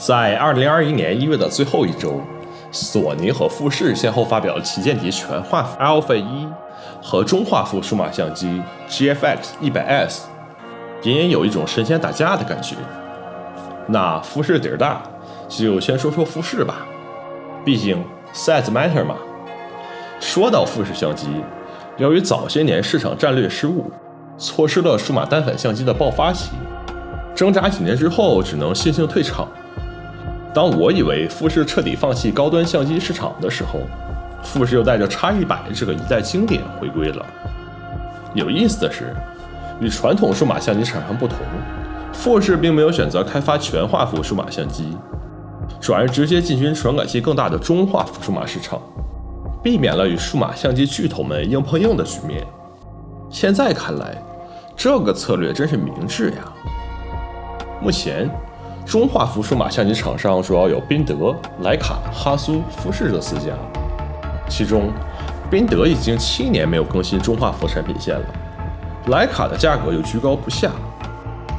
在2021年1月的最后一周，索尼和富士先后发表了旗舰级全画幅 Alpha 一和中画幅数码相机 GFX 100S，隐隐有一种神仙打架的感觉。那富士底儿大，就先说说富士吧，毕竟 size matter 嘛。说到富士相机，由于早些年市场战略失误，错失了数码单反相机的爆发期，挣扎几年之后，只能悻悻退场。当我以为富士彻底放弃高端相机市场的时候，富士又带着 X100 这个一代经典回归了。有意思的是，与传统数码相机厂商不同，富士并没有选择开发全画幅数码相机，转而直接进军传感器更大的中画幅数码市场，避免了与数码相机巨头们硬碰硬的局面。现在看来，这个策略真是明智呀。目前。中画幅数码相机厂商主要有宾得、徕卡、哈苏、富士这四家，其中宾得已经七年没有更新中画幅产品线了，徕卡的价格又居高不下，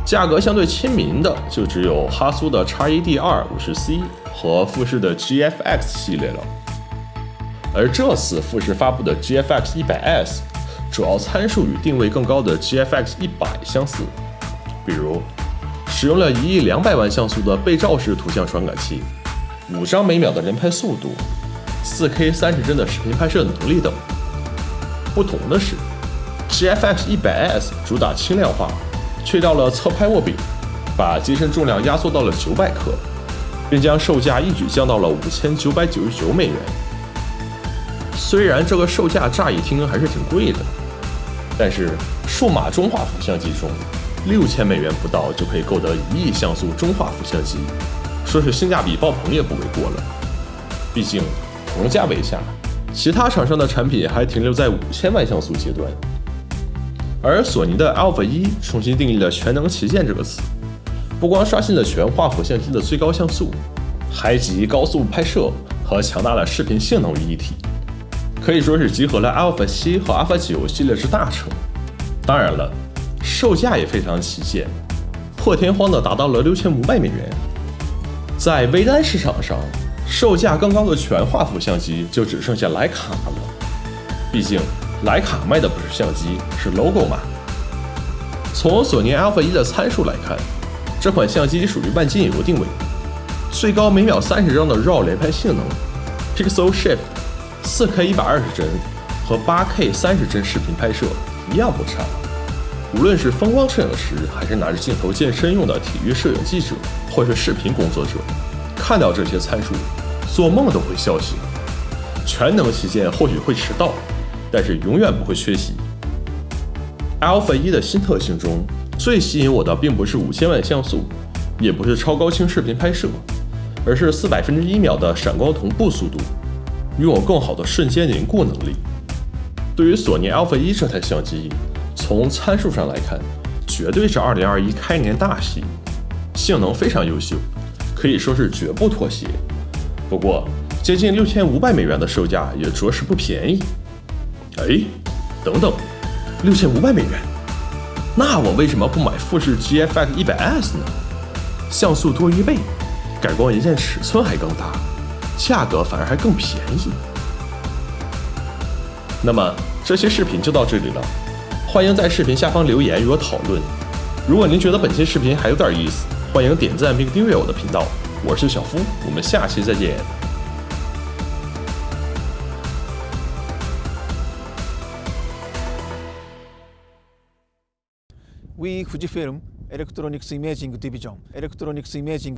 价格相对亲民的就只有哈苏的 X1D2 50C 和富士的 GFX 系列了。而这次富士发布的 GFX 100S，主要参数与定位更高的 GFX 100相似，比如。使用了一亿两百万像素的背照式图像传感器，五张每秒的人拍速度，四 K 三十帧的视频拍摄能力等。不同的是，GFX 100S 主打轻量化，去掉了侧拍握柄，把机身重量压缩到了九百克，并将售价一举降到了五千九百九十九美元。虽然这个售价乍一听还是挺贵的，但是数码中画幅相机中。六千美元不到就可以购得一亿像素中画幅相机，说是性价比爆棚也不为过了。毕竟同价位下，其他厂商的产品还停留在五千万像素阶段。而索尼的 Alpha 一重新定义了全能旗舰这个词，不光刷新了全画幅相机的最高像素，还集高速拍摄和强大的视频性能于一体，可以说是集合了 Alpha 七和 Alpha 九系列之大成。当然了。售价也非常旗舰，破天荒的达到了六千五百美元。在微单市场上，售价更高的全画幅相机就只剩下徕卡了。毕竟徕卡卖的不是相机，是 logo 嘛。从索尼 Alpha 一的参数来看，这款相机属于半径游定位，最高每秒三十张的 RAW 连拍性能，Pixel Shift，四 K 一百二十帧和八 K 三十帧视频拍摄一样不差。无论是风光摄影师，还是拿着镜头健身用的体育摄影记者，或是视频工作者，看到这些参数，做梦都会笑醒。全能旗舰或许会迟到，但是永远不会缺席。Alpha 一的新特性中，最吸引我的并不是五千万像素，也不是超高清视频拍摄，而是四百分之一秒的闪光同步速度，拥有更好的瞬间凝固能力。对于索尼 Alpha 一这台相机。从参数上来看，绝对是2021开年大戏，性能非常优秀，可以说是绝不妥协。不过，接近六千五百美元的售价也着实不便宜。哎，等等，六千五百美元，那我为什么不买富士 GFX 100S 呢？像素多一倍，改光元件尺寸还更大，价格反而还更便宜。那么这期视频就到这里了。欢迎在视频下方留言与我讨论。如果您觉得本期视频还有点意思，欢迎点赞并订阅我的频道。我是小夫，我们下期再见。We Fujifilm Electronics Imaging Division Electronics Imaging